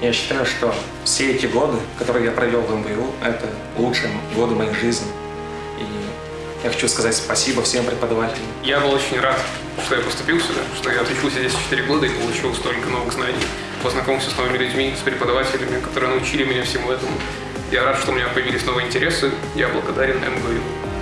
Я считаю, что все эти годы, которые я провел в МБУ, это лучшие годы моей жизни. И я хочу сказать спасибо всем преподавателям. Я был очень рад, что я поступил сюда, что я отучился здесь 4 года и получил столько новых знаний, познакомился с новыми людьми, с преподавателями, которые научили меня всему этому. Я рад, что у меня появились новые интересы. Я благодарен МГУ.